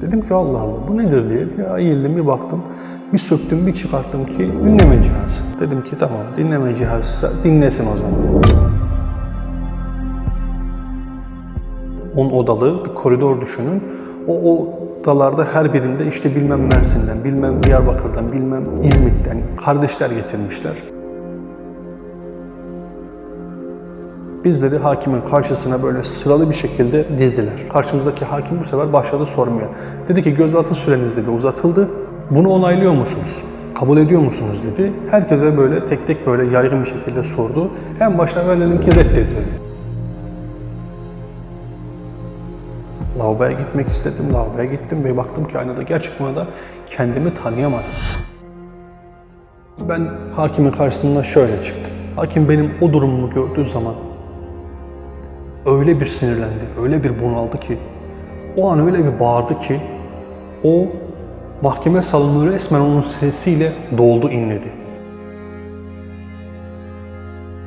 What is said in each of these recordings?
Dedim ki Allah Allah bu nedir diye bir eğildim bir baktım. Bir söktüm bir çıkarttım ki dinleme cihazı. Dedim ki tamam dinleme cihazı dinlesin o zaman. 10 odalı bir koridor düşünün. O odalarda her birinde işte bilmem Mersin'den, bilmem Diyarbakır'dan, bilmem İzmit'ten kardeşler getirmişler. Bizleri hakimin karşısına böyle sıralı bir şekilde dizdiler. Karşımızdaki hakim bu sefer başladı sormaya. Dedi ki gözaltı süreniz dedi uzatıldı. Bunu onaylıyor musunuz? Kabul ediyor musunuz dedi. Herkese böyle tek tek böyle yaygın bir şekilde sordu. En başta ben dedim ki reddediyorum. Lavaboya gitmek istedim. Lavaboya gittim ve baktım ki aynada gerçekten da kendimi tanıyamadım. Ben hakimin karşısına şöyle çıktım. Hakim benim o durumumu gördüğü zaman öyle bir sinirlendi, öyle bir bunaldı ki, o an öyle bir bağırdı ki, o mahkeme salonu resmen onun sesiyle doldu, inledi.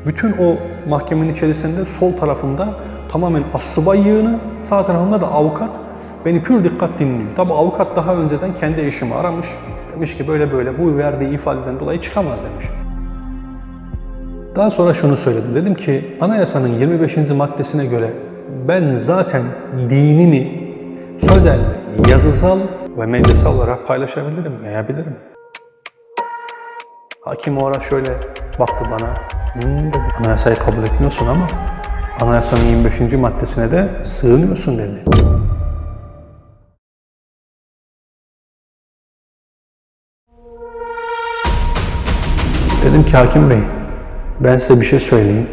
Bütün o mahkemenin içerisinde sol tarafımda tamamen assubay yığını, sağ tarafımda da avukat beni pür dikkat dinliyor. Tabi avukat daha önceden kendi eşimi aramış. Demiş ki böyle böyle bu verdiği ifadeden dolayı çıkamaz demiş. Daha sonra şunu söyledim. Dedim ki anayasanın 25. maddesine göre ben zaten dinimi sözel, yazısal ve medyasal olarak paylaşabilirim, yayabilirim. Hakim o ara şöyle baktı bana. Hmm dedi. Anayasayı kabul etmiyorsun ama anayasanın 25. maddesine de sığınıyorsun dedi. Dedim ki hakim bey, ben size bir şey söyleyeyim.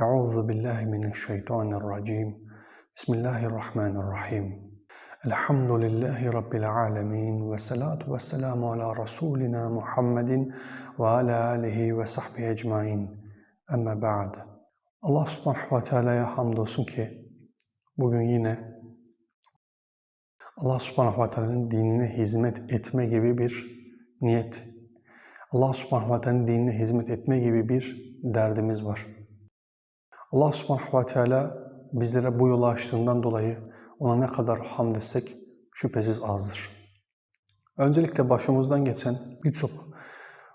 Euzu billahi mineşşeytanirracim. Bismillahirrahmanirrahim. Elhamdülillahi Rabbil alemin ve salatu ve selamu ala Resulina Muhammedin ve ala alihi ve sahbihi ecmain. Amma ba'd. Allah subhanahu ve teala'ya hamdolsun ki bugün yine Allah subhanahu ve teala'nın dinine hizmet etme gibi bir niyet, Allah subhanahu ve teala'nın dinine hizmet etme gibi bir derdimiz var. Allah subhanahu ve teala bizlere bu yolu açtığından dolayı ona ne kadar hamd etsek şüphesiz azdır. Öncelikle başımızdan geçen birçok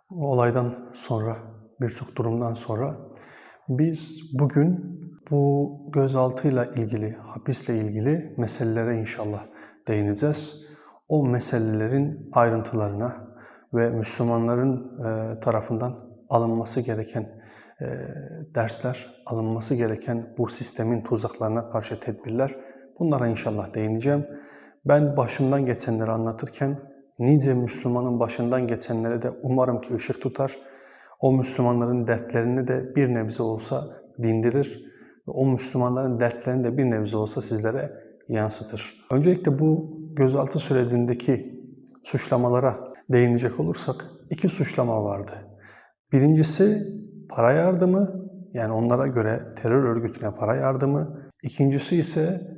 olaydan sonra, birçok durumdan sonra biz bugün bu gözaltıyla ilgili, hapisle ilgili meselelere inşallah değineceğiz. O meselelerin ayrıntılarına ve Müslümanların tarafından alınması gereken dersler, alınması gereken bu sistemin tuzaklarına karşı tedbirler bunlara inşallah değineceğim. Ben başımdan geçenleri anlatırken nice Müslümanın başından geçenlere de umarım ki ışık tutar. O Müslümanların dertlerini de bir nebze olsa dindirir ve o Müslümanların dertlerini de bir nebze olsa sizlere yansıtır. Öncelikle bu gözaltı sürecindeki suçlamalara değinecek olursak iki suçlama vardı. Birincisi para yardımı yani onlara göre terör örgütüne para yardımı. İkincisi ise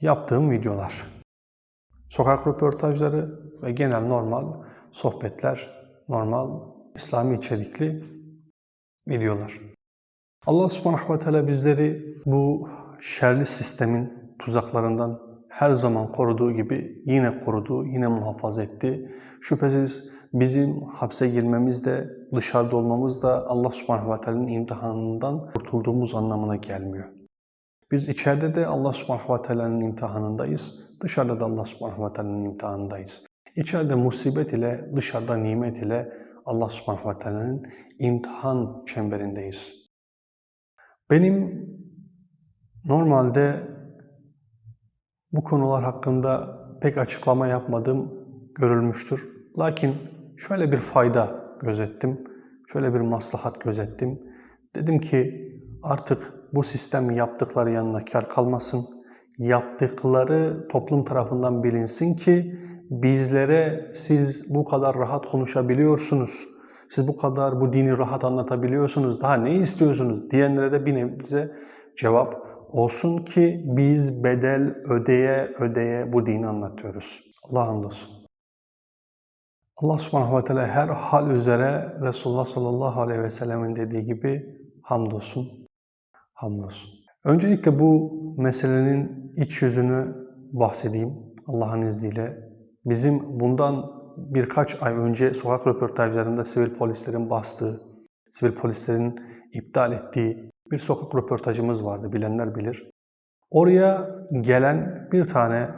yaptığım videolar. Sokak röportajları ve genel normal sohbetler, normal İslami içerikli videolar. Allah subhanahu ve teala bizleri bu şerli sistemin tuzaklarından her zaman koruduğu gibi yine korudu, yine muhafaza etti. Şüphesiz bizim hapse girmemiz de, dışarıda olmamız da Allah subhanahu ve teala'nın imtihanından kurtulduğumuz anlamına gelmiyor. Biz içeride de Allah subhanahu ve teala'nın imtihanındayız, dışarıda da Allah subhanahu ve teala'nın imtihanındayız. İçeride musibet ile, dışarıda nimet ile Allah subhanahu ve teala'nın imtihan çemberindeyiz. Benim normalde bu konular hakkında pek açıklama yapmadığım görülmüştür. Lakin şöyle bir fayda gözettim, şöyle bir maslahat gözettim. Dedim ki artık bu sistem yaptıkları yanına kar kalmasın, yaptıkları toplum tarafından bilinsin ki bizlere siz bu kadar rahat konuşabiliyorsunuz, siz bu kadar bu dini rahat anlatabiliyorsunuz, daha ne istiyorsunuz diyenlere de bir nebze cevap olsun ki biz bedel ödeye ödeye bu dini anlatıyoruz. Allah hamdolsun. Allah subhanahu ve teala her hal üzere Resulullah sallallahu aleyhi ve sellemin dediği gibi hamdolsun, hamdolsun. Öncelikle bu meselenin iç yüzünü bahsedeyim Allah'ın izniyle. Bizim bundan birkaç ay önce sokak röportajlarında sivil polislerin bastığı, sivil polislerin iptal ettiği bir sokak röportajımız vardı, bilenler bilir. Oraya gelen bir tane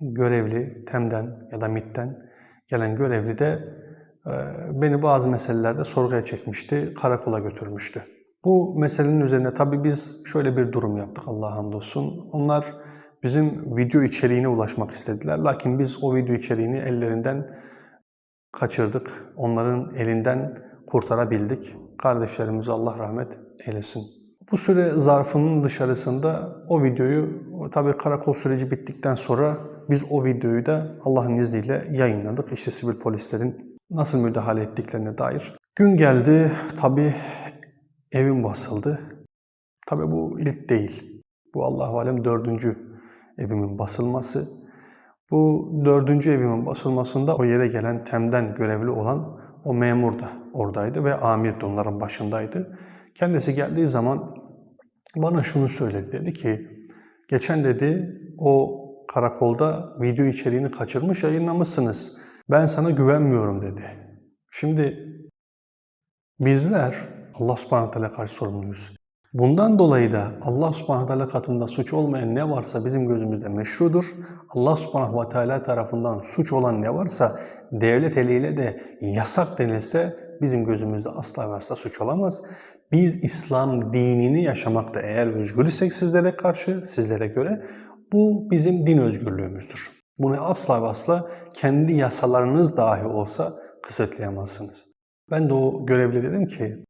görevli, TEM'den ya da MİT'ten gelen görevli de e, beni bazı meselelerde sorguya çekmişti, karakola götürmüştü. Bu meselenin üzerine tabii biz şöyle bir durum yaptık Allah'a hamdolsun. Onlar bizim video içeriğine ulaşmak istediler. Lakin biz o video içeriğini ellerinden kaçırdık. Onların elinden kurtarabildik. Kardeşlerimize Allah rahmet eylesin. Bu süre zarfının dışarısında o videoyu, tabii karakol süreci bittikten sonra biz o videoyu da Allah'ın izniyle yayınladık. İşte sivil polislerin nasıl müdahale ettiklerine dair. Gün geldi, tabii evim basıldı. Tabii bu ilk değil. Bu Allahu alem dördüncü evimin basılması. Bu dördüncü evimin basılmasında o yere gelen TEM'den görevli olan o memur da oradaydı ve amir de onların başındaydı. Kendisi geldiği zaman bana şunu söyledi. Dedi ki, geçen dedi o karakolda video içeriğini kaçırmış yayınlamışsınız. Ben sana güvenmiyorum dedi. Şimdi bizler Allah subhanahu teala karşı sorumluyuz. Bundan dolayı da Allah subhanahu teala katında suç olmayan ne varsa bizim gözümüzde meşrudur. Allah subhanahu teala tarafından suç olan ne varsa devlet eliyle de yasak denilse bizim gözümüzde asla ve asla suç olamaz. Biz İslam dinini yaşamakta eğer özgür isek sizlere karşı, sizlere göre bu bizim din özgürlüğümüzdür. Bunu asla ve asla kendi yasalarınız dahi olsa kısıtlayamazsınız. Ben de o görevli dedim ki,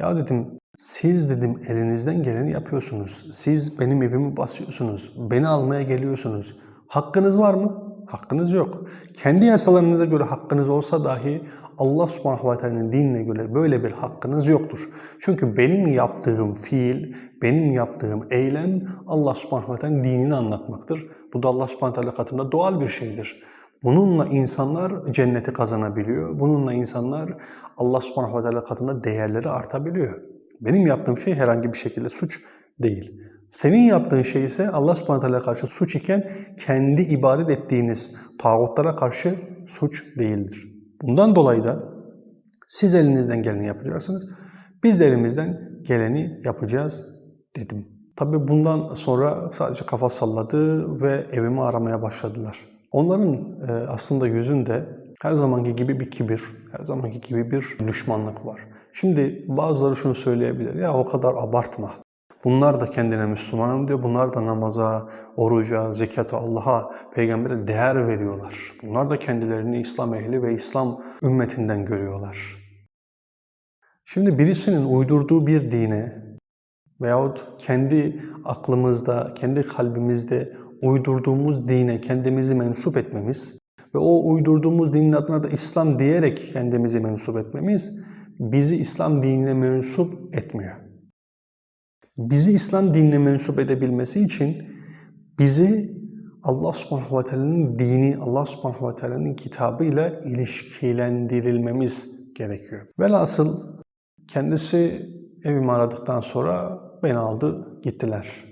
ya dedim siz dedim elinizden geleni yapıyorsunuz. Siz benim evimi basıyorsunuz. Beni almaya geliyorsunuz. Hakkınız var mı? Hakkınız yok. Kendi yasalarınıza göre hakkınız olsa dahi Allah subhanahu ve teala'nın dinine göre böyle bir hakkınız yoktur. Çünkü benim yaptığım fiil, benim yaptığım eylem Allah subhanahu ve teala'nın dinini anlatmaktır. Bu da Allah subhanahu ve teala katında doğal bir şeydir. Bununla insanlar cenneti kazanabiliyor. Bununla insanlar Allah subhanahu ve teala katında değerleri artabiliyor. Benim yaptığım şey herhangi bir şekilde suç değil. Senin yaptığın şey ise Allah subhanahu teala karşı suç iken kendi ibadet ettiğiniz tağutlara karşı suç değildir. Bundan dolayı da siz elinizden geleni yapacaksınız. Biz de elimizden geleni yapacağız dedim. Tabi bundan sonra sadece kafa salladı ve evimi aramaya başladılar. Onların e, aslında yüzünde her zamanki gibi bir kibir, her zamanki gibi bir düşmanlık var. Şimdi bazıları şunu söyleyebilir, ya o kadar abartma. Bunlar da kendine Müslümanım diyor. Bunlar da namaza, oruca, zekata, Allah'a, peygambere değer veriyorlar. Bunlar da kendilerini İslam ehli ve İslam ümmetinden görüyorlar. Şimdi birisinin uydurduğu bir dine veyahut kendi aklımızda, kendi kalbimizde uydurduğumuz dine kendimizi mensup etmemiz ve o uydurduğumuz dinin adına da İslam diyerek kendimizi mensup etmemiz bizi İslam dinine mensup etmiyor. Bizi İslam dinine mensup edebilmesi için bizi Allah subhanahu ve teala'nın dini, Allah subhanahu ve teala'nın kitabıyla ilişkilendirilmemiz gerekiyor. Velhasıl kendisi evimi aradıktan sonra beni aldı gittiler.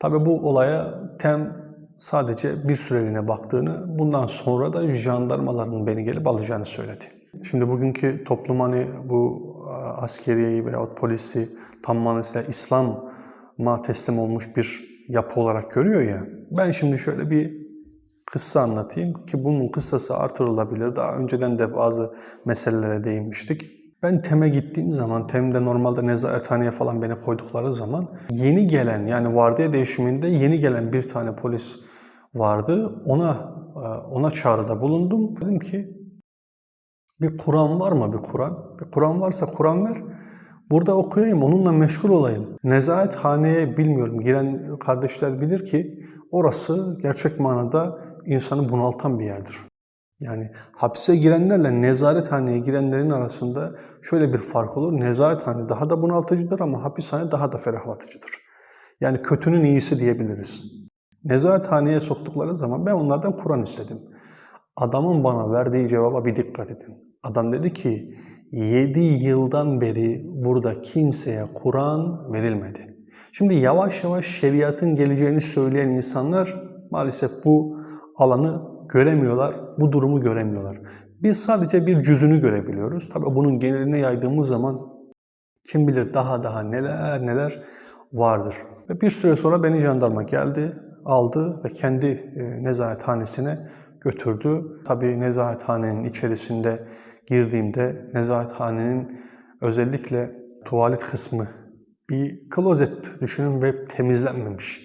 Tabi bu olaya tem sadece bir süreliğine baktığını, bundan sonra da jandarmaların beni gelip alacağını söyledi. Şimdi bugünkü toplum hani bu askeriyeyi veya polisi tam manasıyla İslam'a teslim olmuş bir yapı olarak görüyor ya. Ben şimdi şöyle bir kıssa anlatayım ki bunun kıssası artırılabilir. Daha önceden de bazı meselelere değinmiştik. Ben TEM'e gittiğim zaman, TEM'de normalde nezarethaneye falan beni koydukları zaman yeni gelen yani vardiya değişiminde yeni gelen bir tane polis vardı. Ona ona çağrıda bulundum. Dedim ki bir Kur'an var mı bir Kur'an? Bir Kur'an varsa Kur'an ver. Burada okuyayım, onunla meşgul olayım. Nezarethaneye bilmiyorum, giren kardeşler bilir ki orası gerçek manada insanı bunaltan bir yerdir. Yani hapse girenlerle nezarethaneye girenlerin arasında şöyle bir fark olur. Nezarethane daha da bunaltıcıdır ama hapishane daha da ferahlatıcıdır. Yani kötünün iyisi diyebiliriz. Nezarethaneye soktukları zaman ben onlardan Kur'an istedim. Adamın bana verdiği cevaba bir dikkat edin. Adam dedi ki 7 yıldan beri burada kimseye Kur'an verilmedi. Şimdi yavaş yavaş şeriatın geleceğini söyleyen insanlar maalesef bu alanı göremiyorlar, bu durumu göremiyorlar. Biz sadece bir cüzünü görebiliyoruz. Tabii bunun geneline yaydığımız zaman kim bilir daha daha neler neler vardır. Ve bir süre sonra beni jandarma geldi, aldı ve kendi e, nezarethanesine götürdü. Tabii nezarethanenin içerisinde girdiğimde nezarethanenin özellikle tuvalet kısmı bir klozet düşünün ve temizlenmemiş.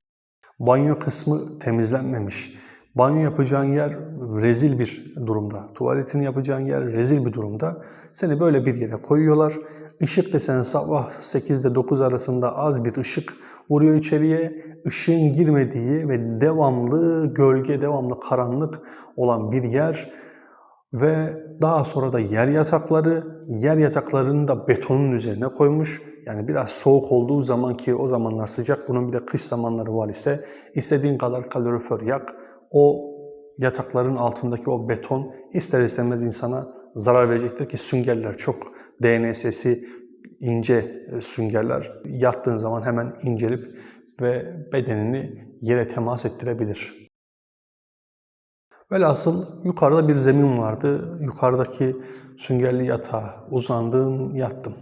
Banyo kısmı temizlenmemiş. Banyo yapacağın yer rezil bir durumda. Tuvaletini yapacağın yer rezil bir durumda. Seni böyle bir yere koyuyorlar. Işık desen sabah 8 ile 9 arasında az bir ışık vuruyor içeriye. Işığın girmediği ve devamlı gölge, devamlı karanlık olan bir yer. Ve daha sonra da yer yatakları, yer yataklarını da betonun üzerine koymuş. Yani biraz soğuk olduğu zaman ki o zamanlar sıcak, bunun bir de kış zamanları var ise istediğin kadar kalorifer yak. O yatakların altındaki o beton ister istemez insana zarar verecektir ki süngerler çok DNS'si ince e, süngerler yattığın zaman hemen incelip ve bedenini yere temas ettirebilir. Velhasıl yukarıda bir zemin vardı. Yukarıdaki süngerli yatağa uzandım, yattım.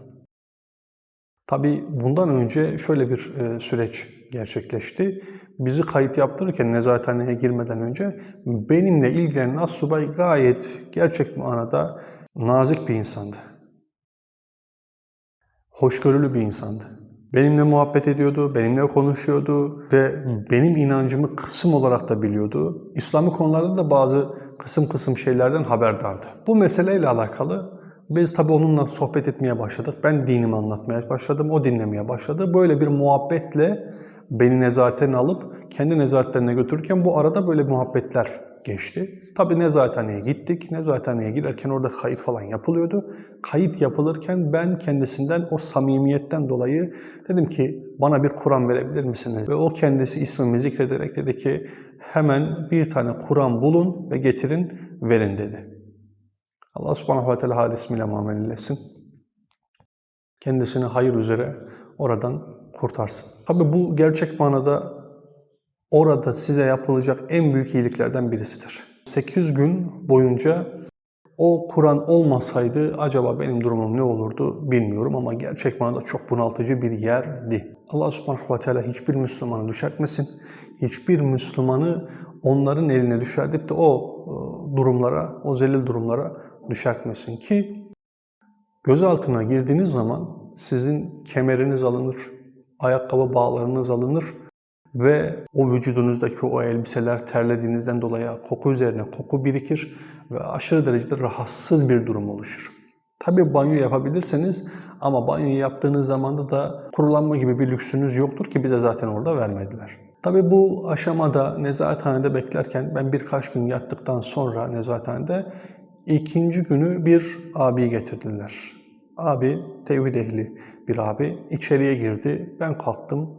Tabii bundan önce şöyle bir e, süreç gerçekleşti. Bizi kayıt yaptırırken nezarethaneye girmeden önce benimle ilgilenen assubay gayet gerçek manada nazik bir insandı. Hoşgörülü bir insandı. Benimle muhabbet ediyordu, benimle konuşuyordu ve benim inancımı kısım olarak da biliyordu. İslami konularda da bazı kısım kısım şeylerden haberdardı. Bu meseleyle alakalı biz tabii onunla sohbet etmeye başladık. Ben dinimi anlatmaya başladım, o dinlemeye başladı. Böyle bir muhabbetle beni nezaretine alıp kendi nezaretlerine götürürken bu arada böyle muhabbetler geçti. Tabii nezarethaneye gittik. Nezarethaneye girerken orada kayıt falan yapılıyordu. Kayıt yapılırken ben kendisinden o samimiyetten dolayı dedim ki bana bir Kur'an verebilir misiniz? Ve o kendisi ismimi zikrederek dedi ki hemen bir tane Kur'an bulun ve getirin verin dedi. Allah subhanahu ve teala hadismiyle muamelelesin. Kendisini hayır üzere oradan kurtarsın. Tabi bu gerçek manada orada size yapılacak en büyük iyiliklerden birisidir. 800 gün boyunca o Kur'an olmasaydı acaba benim durumum ne olurdu bilmiyorum ama gerçek manada çok bunaltıcı bir yerdi. Allah subhanahu ve teala hiçbir Müslümanı düşertmesin. Hiçbir Müslümanı onların eline düşerdip de o e, durumlara, o zelil durumlara düşertmesin ki gözaltına girdiğiniz zaman sizin kemeriniz alınır, ayakkabı bağlarınız alınır ve o vücudunuzdaki o elbiseler terlediğinizden dolayı koku üzerine koku birikir ve aşırı derecede rahatsız bir durum oluşur. Tabi banyo yapabilirsiniz ama banyo yaptığınız zamanda da kurulanma gibi bir lüksünüz yoktur ki bize zaten orada vermediler. Tabi bu aşamada nezarethanede beklerken ben birkaç gün yattıktan sonra nezarethanede ikinci günü bir abi getirdiler. Abi tevhid ehli bir abi içeriye girdi. Ben kalktım.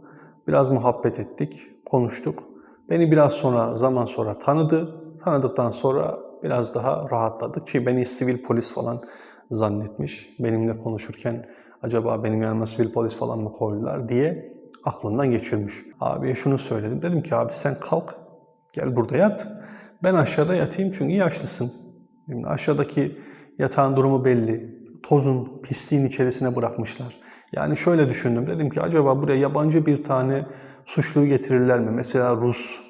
Biraz muhabbet ettik, konuştuk. Beni biraz sonra zaman sonra tanıdı. Tanıdıktan sonra biraz daha rahatladı ki beni sivil polis falan zannetmiş. Benimle konuşurken acaba benim yanıma sivil polis falan mı koydular diye aklından geçirmiş. Abiye şunu söyledim. Dedim ki abi sen kalk gel burada yat. Ben aşağıda yatayım çünkü yaşlısın. Şimdi aşağıdaki yatağın durumu belli. Tozun, pisliğin içerisine bırakmışlar. Yani şöyle düşündüm. Dedim ki acaba buraya yabancı bir tane suçluyu getirirler mi? Mesela Rus,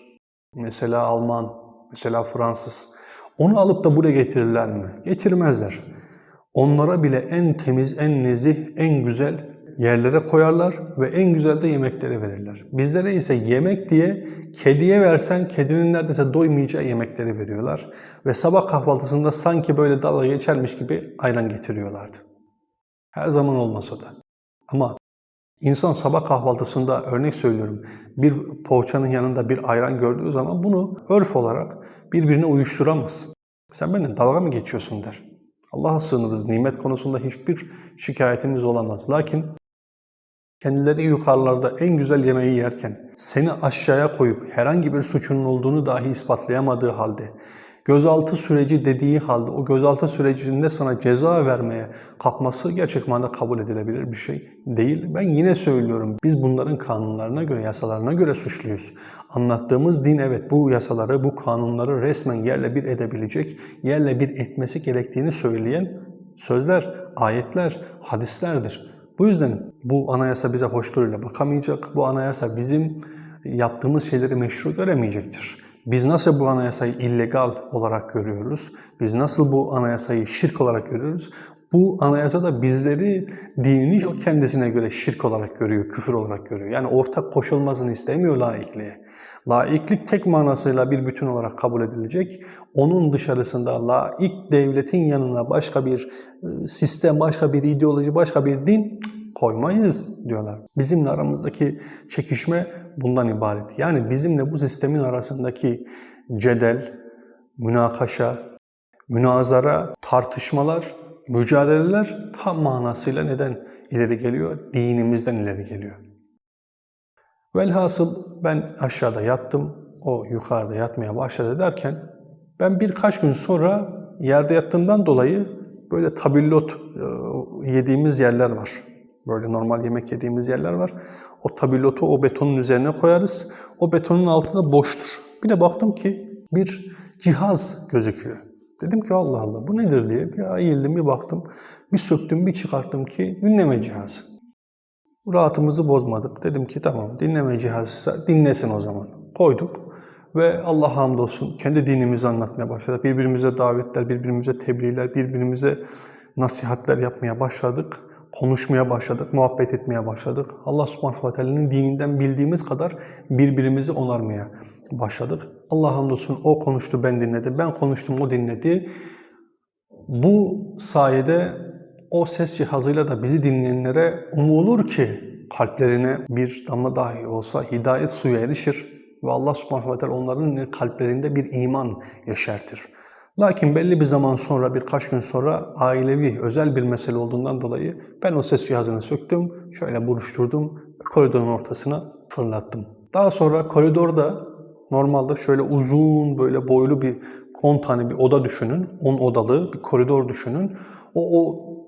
mesela Alman, mesela Fransız. Onu alıp da buraya getirirler mi? Getirmezler. Onlara bile en temiz, en nezih, en güzel yerlere koyarlar ve en güzel de yemekleri verirler. Bizlere ise yemek diye kediye versen kedinin neredeyse doymayacağı yemekleri veriyorlar. Ve sabah kahvaltısında sanki böyle dalga geçermiş gibi ayran getiriyorlardı. Her zaman olmasa da. Ama İnsan sabah kahvaltısında örnek söylüyorum bir poğaçanın yanında bir ayran gördüğü zaman bunu örf olarak birbirine uyuşturamaz. Sen benimle dalga mı geçiyorsun der. Allah'a sığınırız. Nimet konusunda hiçbir şikayetimiz olamaz. Lakin kendileri yukarılarda en güzel yemeği yerken seni aşağıya koyup herhangi bir suçunun olduğunu dahi ispatlayamadığı halde gözaltı süreci dediği halde o gözaltı sürecinde sana ceza vermeye kalkması gerçek manada kabul edilebilir bir şey değil. Ben yine söylüyorum biz bunların kanunlarına göre, yasalarına göre suçluyuz. Anlattığımız din evet bu yasaları, bu kanunları resmen yerle bir edebilecek, yerle bir etmesi gerektiğini söyleyen sözler, ayetler, hadislerdir. Bu yüzden bu anayasa bize hoşgörüyle bakamayacak. Bu anayasa bizim yaptığımız şeyleri meşru göremeyecektir. Biz nasıl bu anayasayı illegal olarak görüyoruz? Biz nasıl bu anayasayı şirk olarak görüyoruz? Bu anayasa da bizleri dinini o kendisine göre şirk olarak görüyor, küfür olarak görüyor. Yani ortak koşulmasını istemiyor laikliğe. Laiklik tek manasıyla bir bütün olarak kabul edilecek. Onun dışarısında laik devletin yanına başka bir e, sistem, başka bir ideoloji, başka bir din koymayız diyorlar. Bizimle aramızdaki çekişme bundan ibaret. Yani bizimle bu sistemin arasındaki cedel, münakaşa, münazara, tartışmalar, mücadeleler tam manasıyla neden ileri geliyor? Dinimizden ileri geliyor. Velhasıl ben aşağıda yattım, o yukarıda yatmaya başladı derken ben birkaç gün sonra yerde yattığımdan dolayı böyle tabillot yediğimiz yerler var. Böyle normal yemek yediğimiz yerler var. O tabilotu o betonun üzerine koyarız. O betonun altı da boştur. Bir de baktım ki bir cihaz gözüküyor. Dedim ki Allah Allah bu nedir diye bir eğildim bir baktım. Bir söktüm bir çıkarttım ki dinleme cihazı. Rahatımızı bozmadık. Dedim ki tamam dinleme cihazı dinlesin o zaman. Koyduk ve Allah hamdolsun kendi dinimizi anlatmaya başladık. Birbirimize davetler, birbirimize tebliğler, birbirimize nasihatler yapmaya başladık konuşmaya başladık, muhabbet etmeye başladık. Allah subhanahu ve teala'nın dininden bildiğimiz kadar birbirimizi onarmaya başladık. Allah hamdolsun o konuştu, ben dinledim. Ben konuştum, o dinledi. Bu sayede o ses cihazıyla da bizi dinleyenlere umulur ki kalplerine bir damla dahi olsa hidayet suyu erişir ve Allah subhanahu ve teala onların kalplerinde bir iman yeşertir. Lakin belli bir zaman sonra, birkaç gün sonra ailevi, özel bir mesele olduğundan dolayı ben o ses cihazını söktüm, şöyle buruşturdum, koridorun ortasına fırlattım. Daha sonra koridorda normalde şöyle uzun, böyle boylu bir 10 tane bir oda düşünün, 10 odalı bir koridor düşünün. O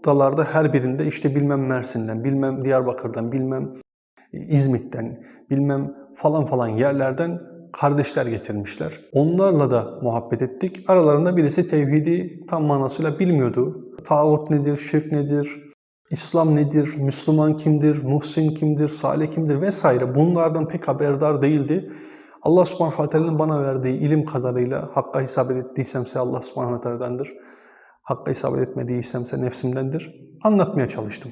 odalarda her birinde işte bilmem Mersin'den, bilmem Diyarbakır'dan, bilmem İzmit'ten, bilmem falan falan yerlerden kardeşler getirmişler. Onlarla da muhabbet ettik. Aralarında birisi tevhidi tam manasıyla bilmiyordu. Tağut nedir, şirk nedir, İslam nedir, Müslüman kimdir, Muhsin kimdir, Salih kimdir vesaire bunlardan pek haberdar değildi. Allah subhanahu ta'nın bana verdiği ilim kadarıyla hakka isabet ettiysemse Allah subhanahu ta'dandır. Hakka isabet etmediysemse nefsimdendir. Anlatmaya çalıştım.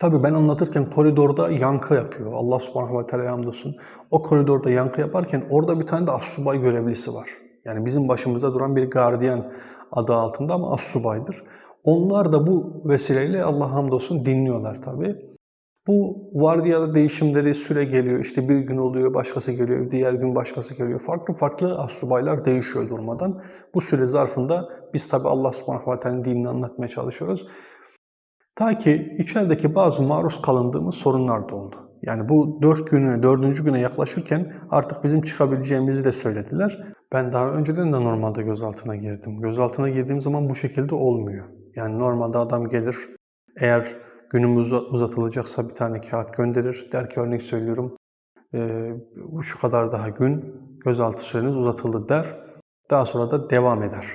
Tabii ben anlatırken koridorda yankı yapıyor. Allah subhanahu ve teala hamdolsun. O koridorda yankı yaparken orada bir tane de assubay görevlisi var. Yani bizim başımızda duran bir gardiyan adı altında ama assubaydır. Onlar da bu vesileyle Allah hamdolsun dinliyorlar tabii. Bu vardiyada değişimleri süre geliyor. İşte bir gün oluyor, başkası geliyor, diğer gün başkası geliyor. Farklı farklı assubaylar değişiyor durmadan. Bu süre zarfında biz tabi Allah subhanahu ve teala'nın dinini anlatmaya çalışıyoruz. Ta ki içerideki bazı maruz kalındığımız sorunlar da oldu. Yani bu dört güne, dördüncü güne yaklaşırken artık bizim çıkabileceğimizi de söylediler. Ben daha önceden de normalde gözaltına girdim. Gözaltına girdiğim zaman bu şekilde olmuyor. Yani normalde adam gelir, eğer günümüz uzatılacaksa bir tane kağıt gönderir. Der ki örnek söylüyorum, e, şu kadar daha gün gözaltı süreniz uzatıldı der. Daha sonra da devam eder.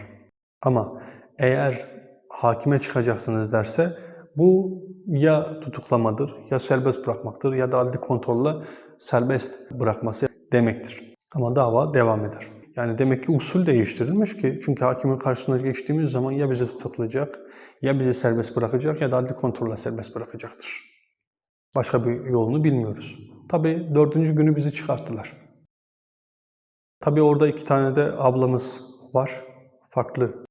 Ama eğer hakime çıkacaksınız derse bu ya tutuklamadır, ya serbest bırakmaktır ya da adli kontrolle serbest bırakması demektir. Ama dava devam eder. Yani demek ki usul değiştirilmiş ki çünkü hakimin karşısına geçtiğimiz zaman ya bizi tutuklayacak, ya bizi serbest bırakacak ya da adli kontrolle serbest bırakacaktır. Başka bir yolunu bilmiyoruz. Tabi dördüncü günü bizi çıkarttılar. Tabi orada iki tane de ablamız var. Farklı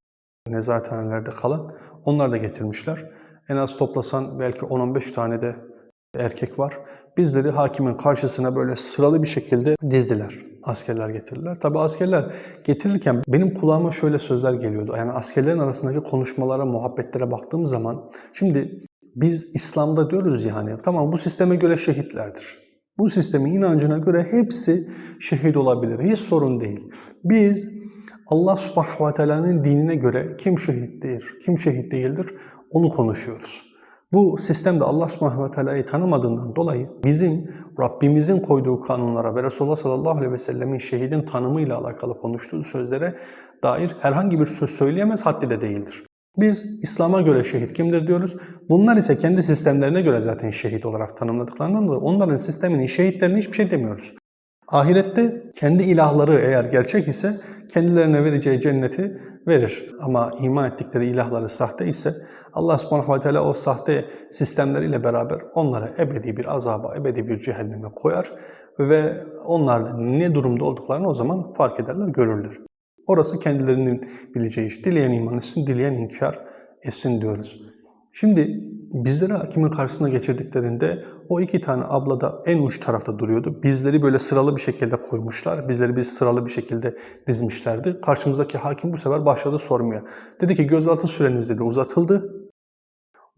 nezarethanelerde kalan. Onlar da getirmişler. En az toplasan belki 10-15 tane de erkek var. Bizleri hakimin karşısına böyle sıralı bir şekilde dizdiler. Askerler getirdiler. Tabi askerler getirirken benim kulağıma şöyle sözler geliyordu. Yani askerlerin arasındaki konuşmalara, muhabbetlere baktığım zaman şimdi biz İslam'da diyoruz ya hani tamam bu sisteme göre şehitlerdir. Bu sistemin inancına göre hepsi şehit olabilir. Hiç sorun değil. Biz Allah subhanahu ve teala'nın dinine göre kim şehittir, kim şehit değildir onu konuşuyoruz. Bu sistemde Allah subhanahu ve teala'yı tanımadığından dolayı bizim Rabbimizin koyduğu kanunlara ve Resulullah sallallahu aleyhi ve sellemin şehidin tanımıyla alakalı konuştuğu sözlere dair herhangi bir söz söyleyemez haddi de değildir. Biz İslam'a göre şehit kimdir diyoruz. Bunlar ise kendi sistemlerine göre zaten şehit olarak tanımladıklarından dolayı onların sisteminin şehitlerine hiçbir şey demiyoruz. Ahirette kendi ilahları eğer gerçek ise kendilerine vereceği cenneti verir. Ama iman ettikleri ilahları sahte ise Allah subhanahu ve teala o sahte sistemleriyle beraber onları ebedi bir azaba, ebedi bir cehenneme koyar ve onlar da ne durumda olduklarını o zaman fark ederler, görürler. Orası kendilerinin bileceği iş. Dileyen iman etsin, dileyen inkar etsin diyoruz. Şimdi bizleri hakimin karşısına geçirdiklerinde o iki tane abla da en uç tarafta duruyordu. Bizleri böyle sıralı bir şekilde koymuşlar. Bizleri bir sıralı bir şekilde dizmişlerdi. Karşımızdaki hakim bu sefer başladı sormaya. Dedi ki gözaltı süreniz dedi uzatıldı.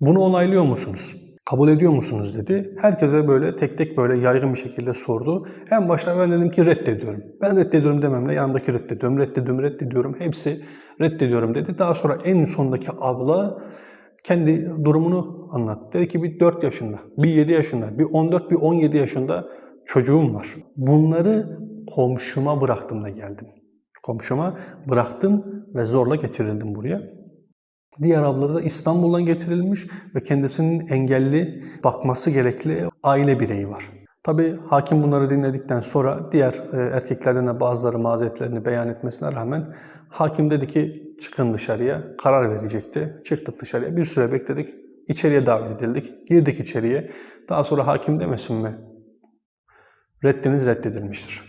Bunu onaylıyor musunuz? Kabul ediyor musunuz dedi. Herkese böyle tek tek böyle yaygın bir şekilde sordu. En başta ben dedim ki reddediyorum. Ben reddediyorum dememle yanımdaki reddediyorum, reddediyorum, reddediyorum. Hepsi reddediyorum dedi. Daha sonra en sondaki abla kendi durumunu anlattı. Dedi ki bir 4 yaşında, bir 7 yaşında, bir 14, bir 17 yaşında çocuğum var. Bunları komşuma bıraktım da geldim. Komşuma bıraktım ve zorla getirildim buraya. Diğer abla da İstanbul'dan getirilmiş ve kendisinin engelli bakması gerekli aile bireyi var. Tabi hakim bunları dinledikten sonra diğer e, erkeklerden de bazıları mazeretlerini beyan etmesine rağmen hakim dedi ki çıkın dışarıya karar verecekti. Çıktık dışarıya bir süre bekledik. İçeriye davet edildik. Girdik içeriye. Daha sonra hakim demesin mi? Reddiniz reddedilmiştir.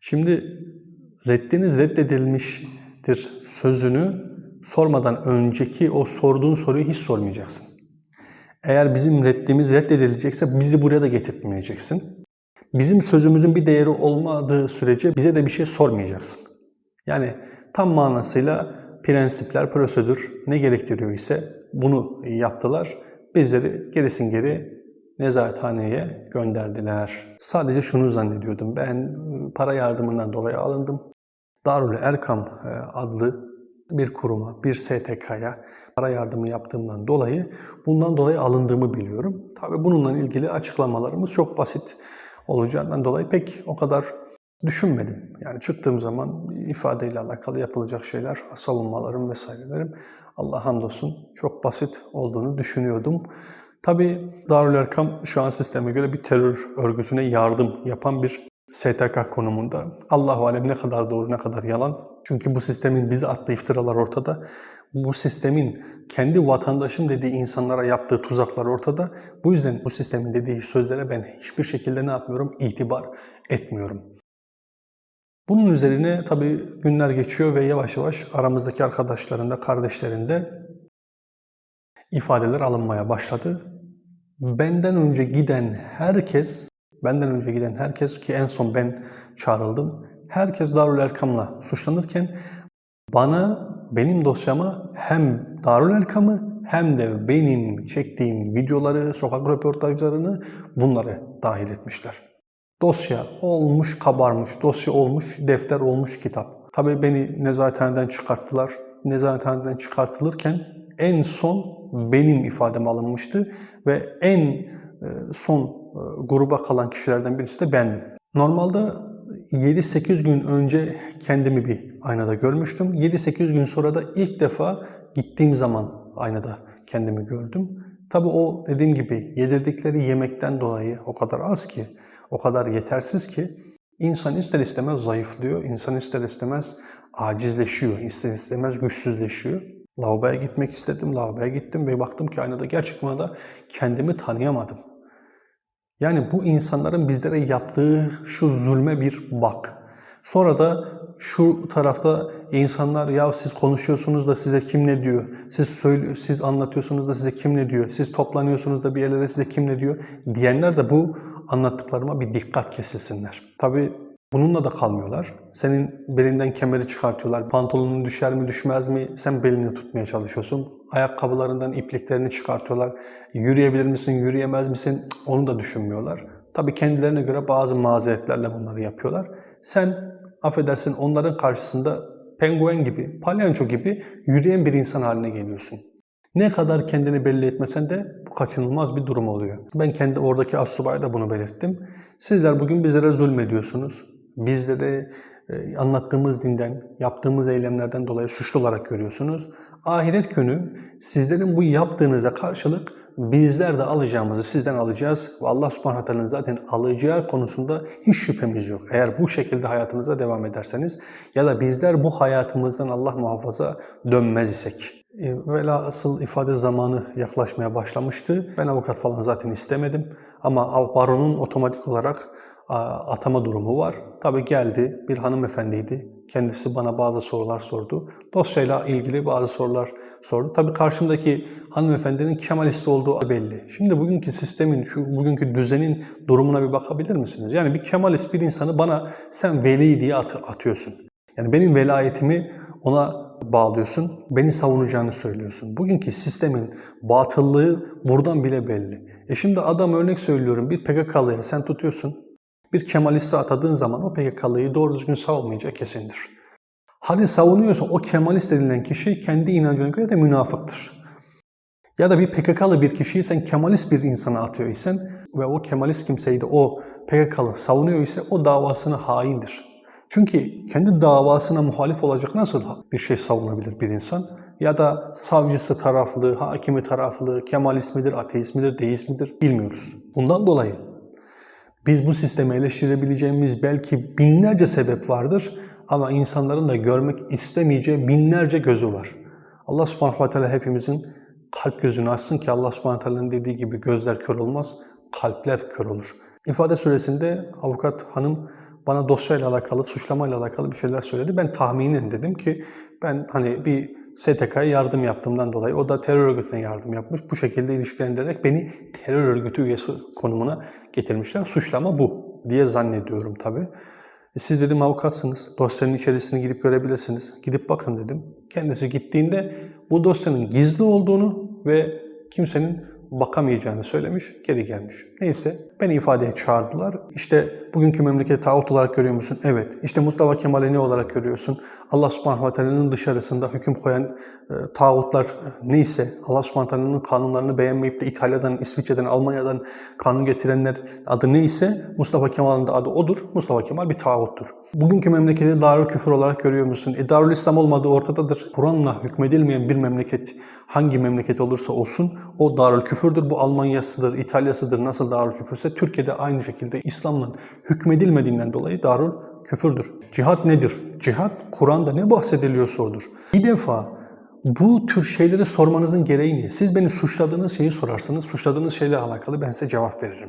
Şimdi reddiniz reddedilmiştir sözünü sormadan önceki o sorduğun soruyu hiç sormayacaksın. Eğer bizim reddimiz reddedilecekse bizi buraya da getirtmeyeceksin. Bizim sözümüzün bir değeri olmadığı sürece bize de bir şey sormayacaksın. Yani tam manasıyla prensipler, prosedür ne gerektiriyor ise bunu yaptılar. Bizleri gerisin geri nezarethaneye gönderdiler. Sadece şunu zannediyordum. Ben para yardımından dolayı alındım. Darül Erkam e, adlı bir kuruma, bir STK'ya para yardımı yaptığımdan dolayı bundan dolayı alındığımı biliyorum. Tabii bununla ilgili açıklamalarımız çok basit olacağından dolayı pek o kadar düşünmedim. Yani çıktığım zaman ifadeyle alakalı yapılacak şeyler, savunmalarım vesairelerim Allah hamdolsun çok basit olduğunu düşünüyordum. Tabi Darül Erkam şu an sisteme göre bir terör örgütüne yardım yapan bir STK konumunda. Allahu alem ne kadar doğru ne kadar yalan. Çünkü bu sistemin bize attığı iftiralar ortada. Bu sistemin kendi vatandaşım dediği insanlara yaptığı tuzaklar ortada. Bu yüzden bu sistemin dediği sözlere ben hiçbir şekilde ne yapmıyorum? İtibar etmiyorum. Bunun üzerine tabii günler geçiyor ve yavaş yavaş aramızdaki arkadaşlarında, kardeşlerinde ifadeler alınmaya başladı. Benden önce giden herkes, benden önce giden herkes ki en son ben çağrıldım. Herkes Darül Erkam'la suçlanırken bana, benim dosyama hem Darül Erkam'ı hem de benim çektiğim videoları, sokak röportajlarını bunları dahil etmişler. Dosya olmuş kabarmış, dosya olmuş defter olmuş kitap. Tabii beni nezarethaneden çıkarttılar. Nezarethaneden çıkartılırken en son benim ifadem alınmıştı ve en e, son e, gruba kalan kişilerden birisi de bendim. Normalde 7-8 gün önce kendimi bir aynada görmüştüm. 7-8 gün sonra da ilk defa gittiğim zaman aynada kendimi gördüm. Tabii o dediğim gibi yedirdikleri yemekten dolayı o kadar az ki o kadar yetersiz ki insan ister istemez zayıflıyor, insan ister istemez acizleşiyor, ister istemez güçsüzleşiyor. Lavaboya gitmek istedim, lavaboya gittim ve baktım ki aynada gerçek manada kendimi tanıyamadım. Yani bu insanların bizlere yaptığı şu zulme bir bak. Sonra da şu tarafta insanlar ya siz konuşuyorsunuz da size kim ne diyor? Siz söyle, siz anlatıyorsunuz da size kim ne diyor? Siz toplanıyorsunuz da bir yerlere size kim ne diyor? Diyenler de bu anlattıklarıma bir dikkat kesilsinler. Tabii bununla da kalmıyorlar. Senin belinden kemeri çıkartıyorlar. Pantolonun düşer mi düşmez mi? Sen belini tutmaya çalışıyorsun. Ayakkabılarından ipliklerini çıkartıyorlar. Yürüyebilir misin, yürüyemez misin? Onu da düşünmüyorlar. Tabii kendilerine göre bazı mazeretlerle bunları yapıyorlar. Sen affedersin onların karşısında penguen gibi, palyanço gibi yürüyen bir insan haline geliyorsun. Ne kadar kendini belli etmesen de bu kaçınılmaz bir durum oluyor. Ben kendi oradaki assubaya da bunu belirttim. Sizler bugün bizlere zulmediyorsunuz. Bizleri e, anlattığımız dinden, yaptığımız eylemlerden dolayı suçlu olarak görüyorsunuz. Ahiret günü sizlerin bu yaptığınıza karşılık bizler de alacağımızı sizden alacağız. Ve Allah subhanahu zaten alacağı konusunda hiç şüphemiz yok. Eğer bu şekilde hayatınıza devam ederseniz ya da bizler bu hayatımızdan Allah muhafaza dönmez isek. E, Velhasıl ifade zamanı yaklaşmaya başlamıştı. Ben avukat falan zaten istemedim. Ama baronun otomatik olarak atama durumu var. Tabi geldi bir hanımefendiydi. Kendisi bana bazı sorular sordu. Dosyayla ilgili bazı sorular sordu. Tabi karşımdaki hanımefendinin Kemalist olduğu belli. Şimdi bugünkü sistemin, şu bugünkü düzenin durumuna bir bakabilir misiniz? Yani bir Kemalist bir insanı bana sen veli diye at atıyorsun. Yani benim velayetimi ona bağlıyorsun, beni savunacağını söylüyorsun. Bugünkü sistemin batıllığı buradan bile belli. E şimdi adam örnek söylüyorum bir PKK'lıya sen tutuyorsun, bir Kemalist'i atadığın zaman o PKK'lıyı doğru düzgün savunmayacağı kesindir. Hadi savunuyorsa o Kemalist edilen kişi kendi inancına göre de münafıktır. Ya da bir PKK'lı bir kişiyi sen Kemalist bir insana atıyor isen ve o Kemalist kimseyi de o PKK'lı savunuyor ise o davasına haindir. Çünkü kendi davasına muhalif olacak nasıl bir şey savunabilir bir insan? Ya da savcısı taraflı, hakimi taraflı, Kemalist midir, ateist midir, deist midir bilmiyoruz. Bundan dolayı biz bu sistemi eleştirebileceğimiz belki binlerce sebep vardır ama insanların da görmek istemeyeceği binlerce gözü var. Allah subhanahu ve teala hepimizin kalp gözünü açsın ki Allah subhanahu ve teala'nın dediği gibi gözler kör olmaz, kalpler kör olur. İfade süresinde avukat hanım bana dosyayla alakalı, suçlamayla alakalı bir şeyler söyledi. Ben tahminen dedim ki ben hani bir STK'ya yardım yaptığımdan dolayı o da terör örgütüne yardım yapmış. Bu şekilde ilişkilendirerek beni terör örgütü üyesi konumuna getirmişler. Suçlama bu diye zannediyorum tabii. E siz dedim avukatsınız. Dosyanın içerisine girip görebilirsiniz. Gidip bakın dedim. Kendisi gittiğinde bu dosyanın gizli olduğunu ve kimsenin bakamayacağını söylemiş, geri gelmiş. Neyse beni ifadeye çağırdılar. İşte bugünkü memleketi tağut olarak görüyor musun? Evet. İşte Mustafa Kemal'i ne olarak görüyorsun? Allah subhanahu ve dışarısında hüküm koyan e, tağutlar neyse, Allah subhanahu ve kanunlarını beğenmeyip de İtalya'dan, İsviçre'den, Almanya'dan kanun getirenler adı neyse Mustafa Kemal'in de adı odur. Mustafa Kemal bir tağuttur. Bugünkü memleketi darül küfür olarak görüyor musun? E darül İslam olmadığı ortadadır. Kur'an'la hükmedilmeyen bir memleket hangi memleket olursa olsun o darül küfürdür. Bu Almanya'sıdır, İtalya'sıdır. Nasıl darül küfürse Türkiye'de aynı şekilde İslam'la hükmedilmediğinden dolayı darul küfürdür. Cihat nedir? Cihat Kur'an'da ne bahsediliyorsa odur. Bir defa bu tür şeyleri sormanızın gereği ne? Siz beni suçladığınız şeyi sorarsınız. Suçladığınız şeyle alakalı ben size cevap veririm.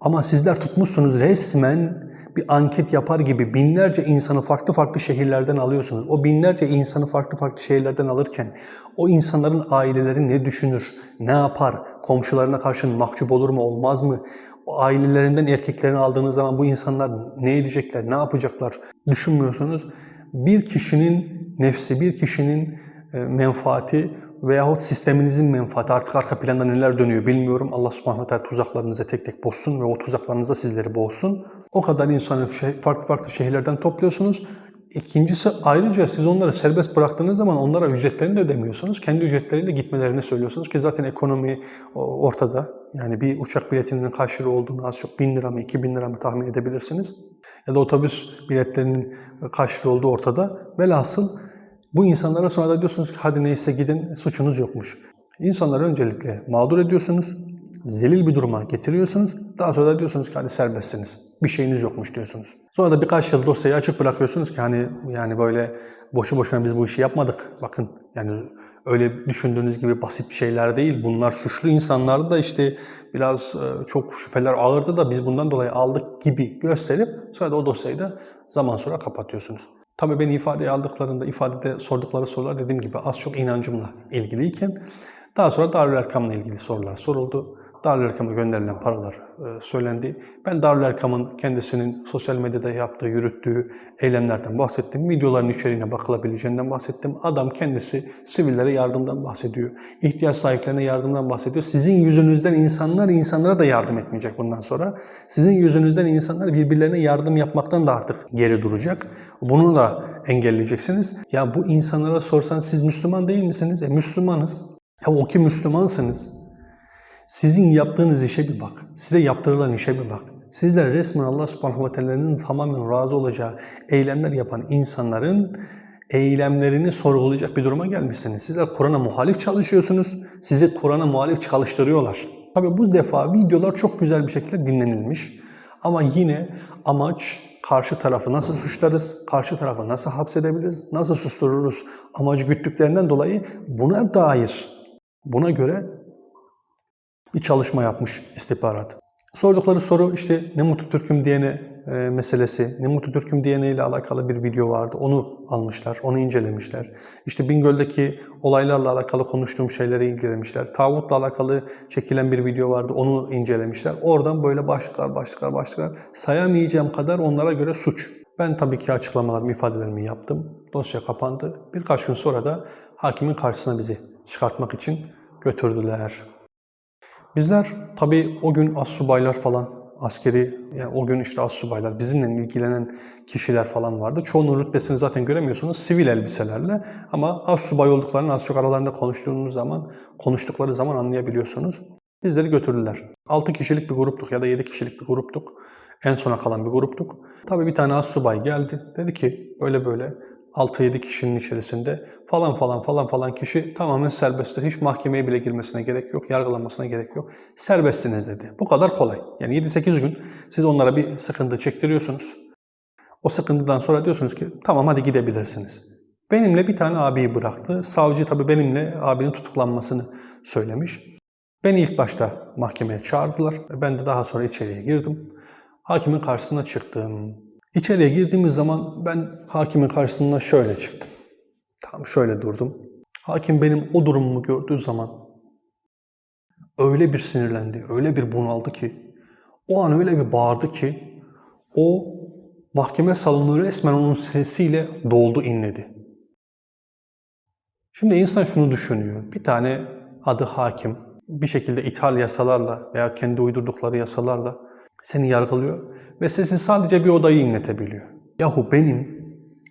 Ama sizler tutmuşsunuz resmen bir anket yapar gibi binlerce insanı farklı farklı şehirlerden alıyorsunuz. O binlerce insanı farklı farklı şehirlerden alırken o insanların aileleri ne düşünür, ne yapar, komşularına karşı mahcup olur mu, olmaz mı? O ailelerinden erkeklerini aldığınız zaman bu insanlar ne edecekler, ne yapacaklar düşünmüyorsunuz. Bir kişinin nefsi, bir kişinin e, menfaati veyahut sisteminizin menfaati artık arka planda neler dönüyor bilmiyorum. Allah subhanahu teala tuzaklarınızı tek tek bozsun ve o tuzaklarınıza sizleri boğsun. O kadar insanı farklı farklı şehirlerden topluyorsunuz. İkincisi ayrıca siz onları serbest bıraktığınız zaman onlara ücretlerini de ödemiyorsunuz. Kendi ücretleriyle gitmelerini söylüyorsunuz ki zaten ekonomi ortada. Yani bir uçak biletinin lira olduğunu az çok bin lira mı iki bin lira mı tahmin edebilirsiniz. Ya da otobüs biletlerinin lira olduğu ortada. Velhasıl bu insanlara sonra da diyorsunuz ki hadi neyse gidin suçunuz yokmuş. İnsanları öncelikle mağdur ediyorsunuz. zelil bir duruma getiriyorsunuz. Daha sonra da diyorsunuz ki hadi serbestsiniz. Bir şeyiniz yokmuş diyorsunuz. Sonra da birkaç yıl dosyayı açık bırakıyorsunuz ki hani yani böyle boşu boşuna biz bu işi yapmadık. Bakın yani öyle düşündüğünüz gibi basit bir şeyler değil. Bunlar suçlu insanlardı da işte biraz e, çok şüpheler ağırdı da biz bundan dolayı aldık gibi gösterip sonra da o dosyayı da zaman sonra kapatıyorsunuz. Tabii beni ifadeye aldıklarında, ifadede sordukları sorular dediğim gibi az çok inancımla ilgiliyken daha sonra Darül Erkam'la ilgili sorular soruldu. Darül Erkam'a gönderilen paralar e, söylendi. Ben Darül Erkam'ın kendisinin sosyal medyada yaptığı, yürüttüğü eylemlerden bahsettim. Videoların içeriğine bakılabileceğinden bahsettim. Adam kendisi sivillere yardımdan bahsediyor. İhtiyaç sahiplerine yardımdan bahsediyor. Sizin yüzünüzden insanlar insanlara da yardım etmeyecek bundan sonra. Sizin yüzünüzden insanlar birbirlerine yardım yapmaktan da artık geri duracak. Bunu da engelleyeceksiniz. Ya bu insanlara sorsan siz Müslüman değil misiniz? E Müslümanız. Ya o ki Müslümansınız. Sizin yaptığınız işe bir bak. Size yaptırılan işe bir bak. Sizler resmen Allah subhanahu ve teala'nın tamamen razı olacağı eylemler yapan insanların eylemlerini sorgulayacak bir duruma gelmişsiniz. Sizler Kur'an'a muhalif çalışıyorsunuz. Sizi Kur'an'a muhalif çalıştırıyorlar. Tabi bu defa videolar çok güzel bir şekilde dinlenilmiş. Ama yine amaç karşı tarafı nasıl suçlarız, karşı tarafı nasıl hapsedebiliriz, nasıl sustururuz amacı güttüklerinden dolayı buna dair, buna göre bir çalışma yapmış istihbarat. Sordukları soru işte ne mutlu Türk'üm diyene e, meselesi, ne mutlu Türk'üm diyene ile alakalı bir video vardı. Onu almışlar, onu incelemişler. İşte Bingöl'deki olaylarla alakalı konuştuğum şeyleri incelemişler. Tağutla alakalı çekilen bir video vardı, onu incelemişler. Oradan böyle başlıklar, başlıklar, başlıklar sayamayacağım kadar onlara göre suç. Ben tabii ki açıklamalarımı, ifadelerimi yaptım. Dosya kapandı. Birkaç gün sonra da hakimin karşısına bizi çıkartmak için götürdüler. Bizler tabii o gün assubaylar falan, askeri, yani o gün işte assubaylar, bizimle ilgilenen kişiler falan vardı. Çoğunun rütbesini zaten göremiyorsunuz sivil elbiselerle. Ama assubay olduklarını az çok aralarında konuştuğunuz zaman, konuştukları zaman anlayabiliyorsunuz. Bizleri götürdüler. 6 kişilik bir gruptuk ya da 7 kişilik bir gruptuk. En sona kalan bir gruptuk. Tabii bir tane assubay geldi. Dedi ki böyle böyle 6-7 kişinin içerisinde falan falan falan falan kişi tamamen serbesttir. Hiç mahkemeye bile girmesine gerek yok, yargılanmasına gerek yok. Serbestsiniz dedi. Bu kadar kolay. Yani 7-8 gün siz onlara bir sıkıntı çektiriyorsunuz. O sıkıntıdan sonra diyorsunuz ki tamam hadi gidebilirsiniz. Benimle bir tane abiyi bıraktı. Savcı tabii benimle abinin tutuklanmasını söylemiş. Beni ilk başta mahkemeye çağırdılar. Ben de daha sonra içeriye girdim. Hakimin karşısına çıktım. İçeriye girdiğimiz zaman ben hakimin karşısına şöyle çıktım. Tam şöyle durdum. Hakim benim o durumumu gördüğü zaman öyle bir sinirlendi, öyle bir bunaldı ki, o an öyle bir bağırdı ki, o mahkeme salonu resmen onun sesiyle doldu, inledi. Şimdi insan şunu düşünüyor. Bir tane adı hakim bir şekilde ithal yasalarla veya kendi uydurdukları yasalarla seni yargılıyor ve sesi sadece bir odayı inletebiliyor. Yahu benim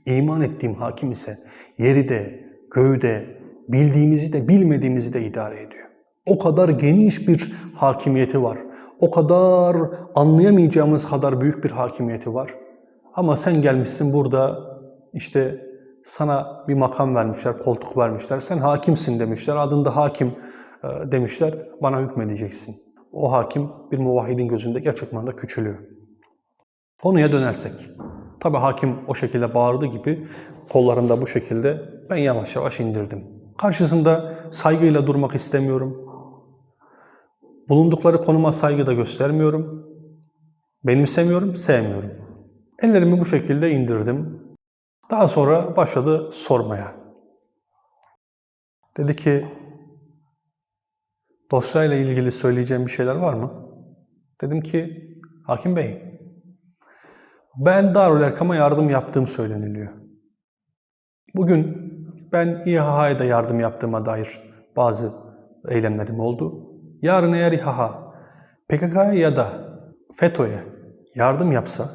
iman ettiğim hakim ise yeri de, göğü de, bildiğimizi de bilmediğimizi de idare ediyor. O kadar geniş bir hakimiyeti var. O kadar anlayamayacağımız kadar büyük bir hakimiyeti var. Ama sen gelmişsin burada işte sana bir makam vermişler, koltuk vermişler. Sen hakimsin demişler. Adında hakim e, demişler. Bana hükmedeceksin o hakim bir muvahhidin gözünde gerçek manada küçülüyor. Konuya dönersek. Tabi hakim o şekilde bağırdı gibi kollarımda bu şekilde ben yavaş yavaş indirdim. Karşısında saygıyla durmak istemiyorum. Bulundukları konuma saygı da göstermiyorum. Benimsemiyorum, sevmiyorum. Ellerimi bu şekilde indirdim. Daha sonra başladı sormaya. Dedi ki Dosyayla ilgili söyleyeceğim bir şeyler var mı? Dedim ki, Hakim Bey, ben Darül Erkam'a yardım yaptığım söyleniliyor. Bugün ben İHA'ya da yardım yaptığıma dair bazı eylemlerim oldu. Yarın eğer İHA, PKK'ya ya da FETÖ'ye yardım yapsa,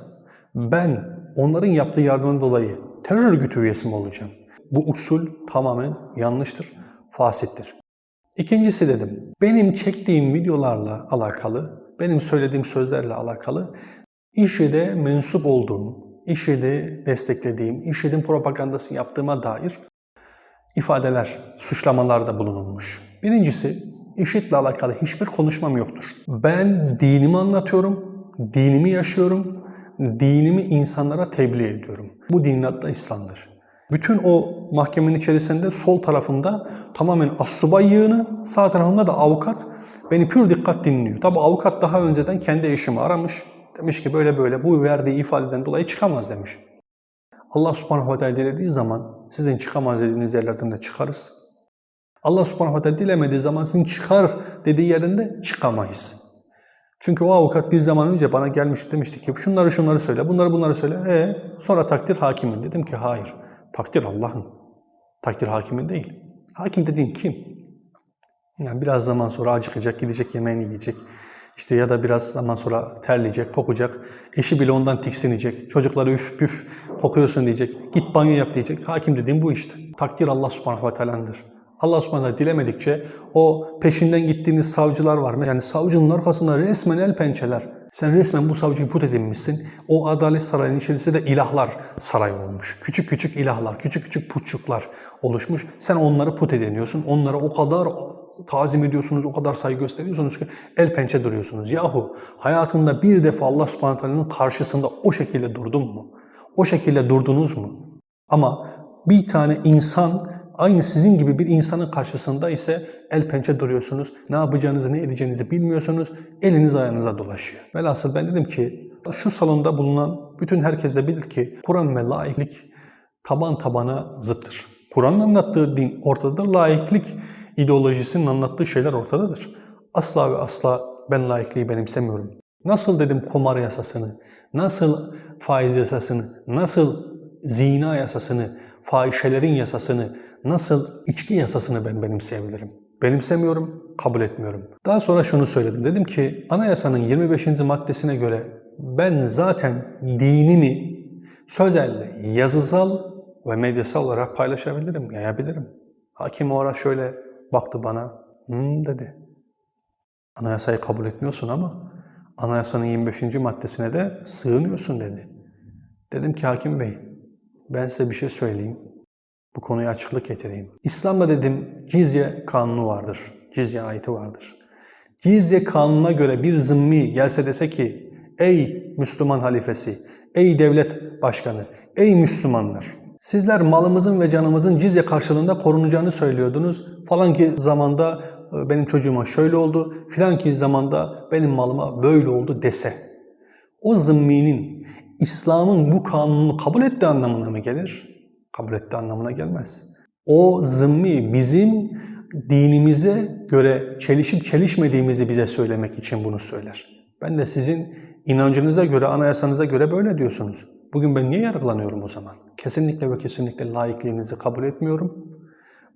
ben onların yaptığı yardımdan dolayı terör örgütü üyesi mi olacağım? Bu usul tamamen yanlıştır, fasittir. İkincisi dedim, benim çektiğim videolarla alakalı, benim söylediğim sözlerle alakalı IŞİD'e mensup olduğum, IŞİD'i desteklediğim, IŞİD'in propagandasını yaptığıma dair ifadeler, suçlamalarda bulunulmuş. Birincisi, IŞİD'le alakalı hiçbir konuşmam yoktur. Ben dinimi anlatıyorum, dinimi yaşıyorum, dinimi insanlara tebliğ ediyorum. Bu dinin adı da İslam'dır. Bütün o mahkemenin içerisinde sol tarafında tamamen assubay yığını, sağ tarafında da avukat beni pür dikkat dinliyor. Tabi avukat daha önceden kendi eşimi aramış. Demiş ki böyle böyle bu verdiği ifadeden dolayı çıkamaz demiş. Allah subhanahu ve teala dilediği zaman sizin çıkamaz dediğiniz yerlerden de çıkarız. Allah subhanahu ve teala dilemediği zaman sizin çıkar dediği yerden de çıkamayız. Çünkü o avukat bir zaman önce bana gelmiş demişti ki şunları şunları söyle, bunları bunları söyle. E sonra takdir hakimin. Dedim ki hayır. Takdir Allah'ın. Takdir hakimin değil. Hakim dediğin kim? Yani biraz zaman sonra acıkacak, gidecek yemeğini yiyecek. İşte ya da biraz zaman sonra terleyecek, kokacak. Eşi bile ondan tiksinecek. Çocukları üf püf kokuyorsun diyecek. Git banyo yap diyecek. Hakim dediğim bu işte. Takdir Allah subhanahu ve teala'ndır. Allah subhanahu dilemedikçe o peşinden gittiğiniz savcılar var. Yani savcının arkasında resmen el pençeler. Sen resmen bu savcıyı put edinmişsin. O adalet sarayının içerisinde de ilahlar sarayı olmuş. Küçük küçük ilahlar, küçük küçük putçuklar oluşmuş. Sen onları put ediniyorsun. Onlara o kadar tazim ediyorsunuz, o kadar saygı gösteriyorsunuz ki el pençe duruyorsunuz. Yahu hayatında bir defa Allah subhanahu karşısında o şekilde durdun mu? O şekilde durdunuz mu? Ama bir tane insan aynı sizin gibi bir insanın karşısında ise el pençe duruyorsunuz. Ne yapacağınızı, ne edeceğinizi bilmiyorsunuz. Eliniz ayağınıza dolaşıyor. Velhasıl ben dedim ki şu salonda bulunan bütün herkes de bilir ki Kur'an ve laiklik taban tabana zıttır. Kur'an'ın anlattığı din ortadadır. Laiklik ideolojisinin anlattığı şeyler ortadadır. Asla ve asla ben laikliği benimsemiyorum. Nasıl dedim kumar yasasını, nasıl faiz yasasını, nasıl zina yasasını, fahişelerin yasasını, nasıl içki yasasını ben benimseyebilirim? Benimsemiyorum, kabul etmiyorum. Daha sonra şunu söyledim. Dedim ki anayasanın 25. maddesine göre ben zaten dinimi sözelle, yazısal ve medyasal olarak paylaşabilirim, yayabilirim. Hakim o ara şöyle baktı bana, hmm dedi. Anayasayı kabul etmiyorsun ama anayasanın 25. maddesine de sığınıyorsun dedi. Dedim ki hakim bey, ben size bir şey söyleyeyim. Bu konuya açıklık getireyim. İslam'da dedim cizye kanunu vardır. Cizye ayeti vardır. Cizye kanununa göre bir zımmi gelse dese ki ey Müslüman halifesi, ey devlet başkanı, ey Müslümanlar sizler malımızın ve canımızın cizye karşılığında korunacağını söylüyordunuz. Falan ki zamanda e, benim çocuğuma şöyle oldu, filan ki zamanda benim malıma böyle oldu dese. O zımminin İslam'ın bu kanunu kabul ettiği anlamına mı gelir? Kabul ettiği anlamına gelmez. O zımmi bizim dinimize göre çelişip çelişmediğimizi bize söylemek için bunu söyler. Ben de sizin inancınıza göre, anayasanıza göre böyle diyorsunuz. Bugün ben niye yargılanıyorum o zaman? Kesinlikle ve kesinlikle laikliğinizi kabul etmiyorum.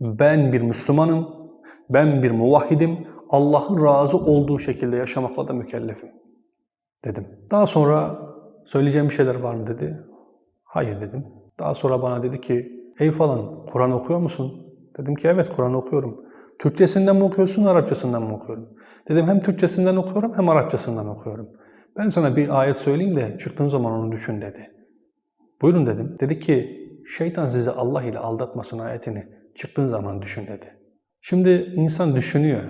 Ben bir Müslümanım, ben bir muvahhidim, Allah'ın razı olduğu şekilde yaşamakla da mükellefim dedim. Daha sonra söyleyeceğim bir şeyler var mı dedi. Hayır dedim. Daha sonra bana dedi ki ey falan Kur'an okuyor musun? Dedim ki evet Kur'an okuyorum. Türkçesinden mi okuyorsun, Arapçasından mı okuyorum? Dedim hem Türkçesinden okuyorum hem Arapçasından okuyorum. Ben sana bir ayet söyleyeyim de çıktığın zaman onu düşün dedi. Buyurun dedim. Dedi ki şeytan sizi Allah ile aldatmasın ayetini çıktığın zaman düşün dedi. Şimdi insan düşünüyor.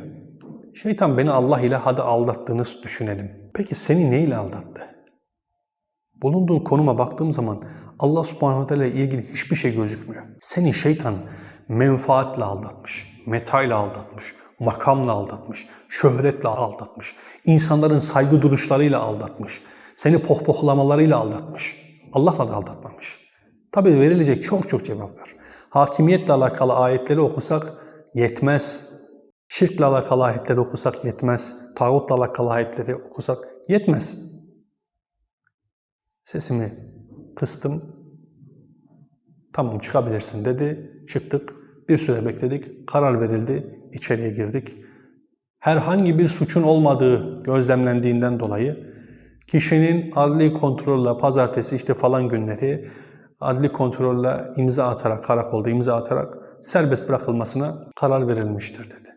Şeytan beni Allah ile hadi aldattığını düşünelim. Peki seni ne ile aldattı? Bulunduğun konuma baktığım zaman Allah subhanahu teala ile ilgili hiçbir şey gözükmüyor. Seni şeytan menfaatle aldatmış, metayla aldatmış, makamla aldatmış, şöhretle aldatmış, insanların saygı duruşlarıyla aldatmış, seni pohpohlamalarıyla aldatmış. Allah'la da aldatmamış. Tabi verilecek çok çok cevap var. Hakimiyetle alakalı ayetleri okusak yetmez. Şirkle alakalı ayetleri okusak yetmez. Tağutla alakalı ayetleri okusak yetmez. Sesimi kıstım. Tamam çıkabilirsin dedi. Çıktık. Bir süre bekledik. Karar verildi. İçeriye girdik. Herhangi bir suçun olmadığı gözlemlendiğinden dolayı kişinin adli kontrolle pazartesi işte falan günleri adli kontrolle imza atarak, karakolda imza atarak serbest bırakılmasına karar verilmiştir dedi.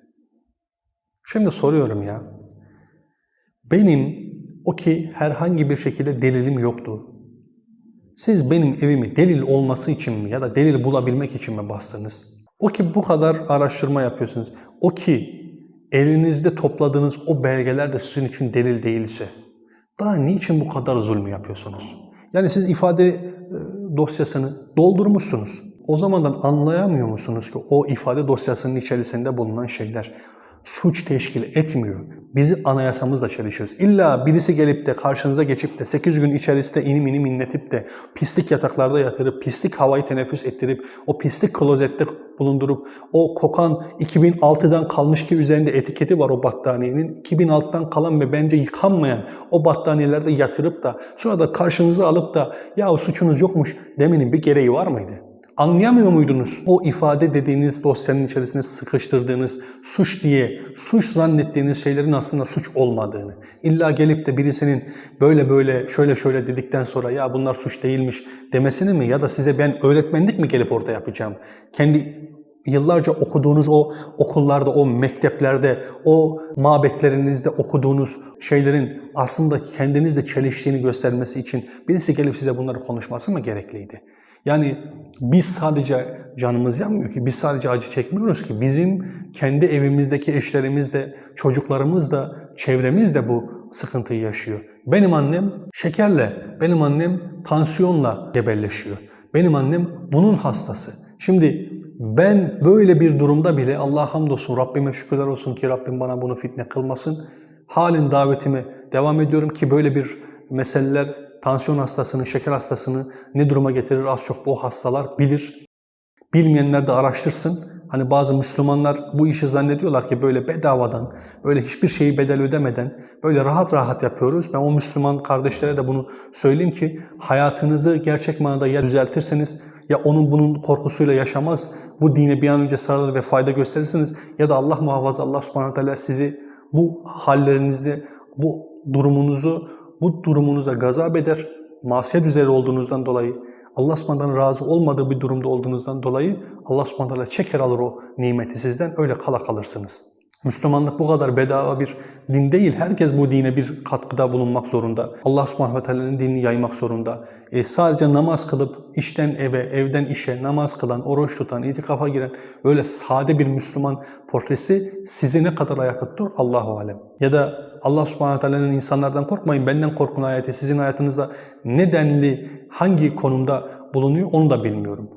Şimdi soruyorum ya, benim o ki herhangi bir şekilde delilim yoktu. Siz benim evimi delil olması için mi ya da delil bulabilmek için mi bastınız? O ki bu kadar araştırma yapıyorsunuz. O ki elinizde topladığınız o belgeler de sizin için delil değilse daha niçin bu kadar zulmü yapıyorsunuz? Yani siz ifade e, dosyasını doldurmuşsunuz. O zamandan anlayamıyor musunuz ki o ifade dosyasının içerisinde bulunan şeyler suç teşkil etmiyor. Bizi anayasamızla çelişiyoruz. İlla birisi gelip de karşınıza geçip de 8 gün içerisinde inim inim inletip de pislik yataklarda yatırıp, pislik havayı teneffüs ettirip, o pislik klozette bulundurup, o kokan 2006'dan kalmış ki üzerinde etiketi var o battaniyenin. 2006'dan kalan ve bence yıkanmayan o battaniyelerde yatırıp da sonra da karşınıza alıp da ya suçunuz yokmuş demenin bir gereği var mıydı? Anlayamıyor muydunuz? O ifade dediğiniz dosyanın içerisine sıkıştırdığınız suç diye, suç zannettiğiniz şeylerin aslında suç olmadığını. İlla gelip de birisinin böyle böyle şöyle şöyle dedikten sonra ya bunlar suç değilmiş demesini mi? Ya da size ben öğretmenlik mi gelip orada yapacağım? Kendi yıllarca okuduğunuz o okullarda, o mekteplerde, o mabetlerinizde okuduğunuz şeylerin aslında kendinizle çeliştiğini göstermesi için birisi gelip size bunları konuşması mı gerekliydi? Yani biz sadece canımız yanmıyor ki, biz sadece acı çekmiyoruz ki. Bizim kendi evimizdeki eşlerimiz de, çocuklarımız da, çevremiz de bu sıkıntıyı yaşıyor. Benim annem şekerle, benim annem tansiyonla gebelleşiyor. Benim annem bunun hastası. Şimdi ben böyle bir durumda bile Allah hamdolsun Rabbime şükürler olsun ki Rabbim bana bunu fitne kılmasın. Halin davetime devam ediyorum ki böyle bir meseleler tansiyon hastasını, şeker hastasını ne duruma getirir az çok bu hastalar bilir. Bilmeyenler de araştırsın. Hani bazı Müslümanlar bu işi zannediyorlar ki böyle bedavadan, böyle hiçbir şeyi bedel ödemeden, böyle rahat rahat yapıyoruz. Ben o Müslüman kardeşlere de bunu söyleyeyim ki hayatınızı gerçek manada ya düzeltirseniz ya onun bunun korkusuyla yaşamaz, bu dine bir an önce sarılır ve fayda gösterirsiniz ya da Allah muhafaza Allah subhanahu teala sizi bu hallerinizde, bu durumunuzu bu durumunuza gazap eder, masiyet üzere olduğunuzdan dolayı, Allah subhanahu razı olmadığı bir durumda olduğunuzdan dolayı Allah subhanahu çeker alır o nimeti sizden, öyle kala kalırsınız. Müslümanlık bu kadar bedava bir din değil. Herkes bu dine bir katkıda bulunmak zorunda. Allah subhanahu ve teala'nın dinini yaymak zorunda. E, sadece namaz kılıp işten eve, evden işe namaz kılan, oruç tutan, itikafa giren öyle sade bir Müslüman portresi sizi ne kadar ayakta tutur Allahu alem. Ya da Allah subhanahu teala'nın insanlardan korkmayın, benden korkun ayeti sizin hayatınızda ne denli, hangi konumda bulunuyor onu da bilmiyorum.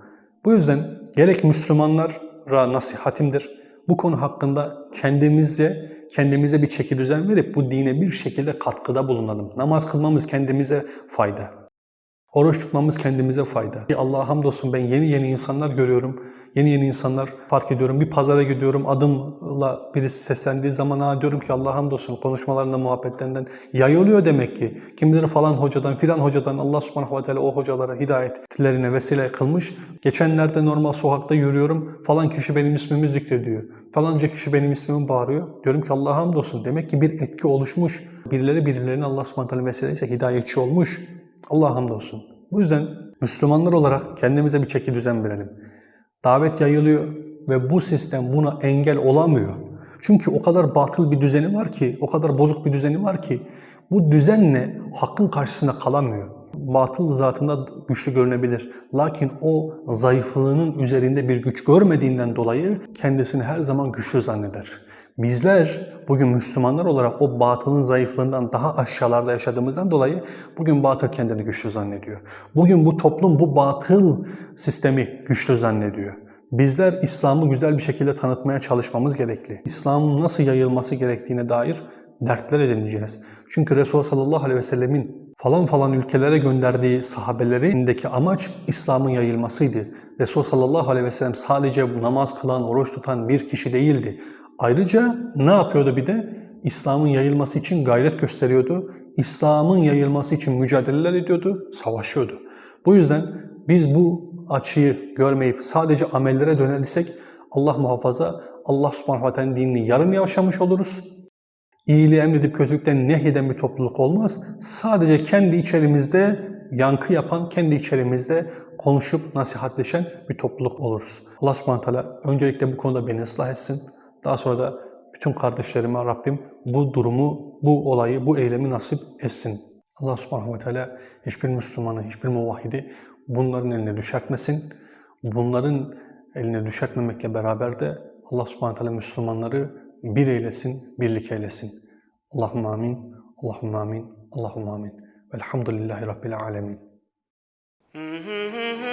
Bu yüzden gerek Müslümanlara nasihatimdir, bu konu hakkında kendimizce kendimize bir çeki düzen verip bu dine bir şekilde katkıda bulunalım. Namaz kılmamız kendimize fayda. Oruç tutmamız kendimize fayda. Allah'a hamdolsun ben yeni yeni insanlar görüyorum. Yeni yeni insanlar fark ediyorum. Bir pazara gidiyorum adımla birisi seslendiği zaman ha diyorum ki Allah'a hamdolsun konuşmalarında muhabbetlerinden yayılıyor demek ki. Kim bilir falan hocadan filan hocadan Allah subhanahu ve teala o hocalara hidayetlerine vesile kılmış. Geçenlerde normal sokakta yürüyorum falan kişi benim ismimi zikrediyor. Falanca kişi benim ismimi bağırıyor. Diyorum ki Allah'a hamdolsun demek ki bir etki oluşmuş. Birileri birilerine Allah subhanahu ve teala vesileyse hidayetçi olmuş. Allah hamdolsun. Bu yüzden Müslümanlar olarak kendimize bir çeki düzen verelim. Davet yayılıyor ve bu sistem buna engel olamıyor. Çünkü o kadar batıl bir düzeni var ki, o kadar bozuk bir düzeni var ki bu düzenle hakkın karşısında kalamıyor. Batıl zatında güçlü görünebilir. Lakin o zayıflığının üzerinde bir güç görmediğinden dolayı kendisini her zaman güçlü zanneder. Bizler bugün Müslümanlar olarak o batılın zayıflığından daha aşağılarda yaşadığımızdan dolayı bugün batıl kendini güçlü zannediyor. Bugün bu toplum bu batıl sistemi güçlü zannediyor. Bizler İslam'ı güzel bir şekilde tanıtmaya çalışmamız gerekli. İslam'ın nasıl yayılması gerektiğine dair dertler edineceğiz. Çünkü Resulullah sallallahu aleyhi ve sellemin falan falan ülkelere gönderdiği sahabelerindeki amaç İslam'ın yayılmasıydı. Resulullah sallallahu aleyhi ve sellem sadece namaz kılan, oruç tutan bir kişi değildi. Ayrıca ne yapıyordu bir de? İslam'ın yayılması için gayret gösteriyordu. İslam'ın yayılması için mücadeleler ediyordu, savaşıyordu. Bu yüzden biz bu açıyı görmeyip sadece amellere dönelirsek Allah muhafaza Allah subhanahu ta'nın dinini yarım yaşamış oluruz. İyiliği emredip kötülükten nehyeden bir topluluk olmaz. Sadece kendi içerimizde yankı yapan, kendi içerimizde konuşup nasihatleşen bir topluluk oluruz. Allah subhanahu wa ta'ala öncelikle bu konuda beni ıslah etsin. Daha sonra da bütün kardeşlerime Rabbim bu durumu, bu olayı, bu eylemi nasip etsin. Allah subhanahu ve teala hiçbir Müslümanı, hiçbir muvahhidi bunların eline düşertmesin. Bunların eline düşertmemekle beraber de Allah subhanahu teala Müslümanları bir eylesin, birlik eylesin. Allahümme amin, Allahümme amin, Allahümme amin. Velhamdülillahi Rabbil alemin. Mm-hmm.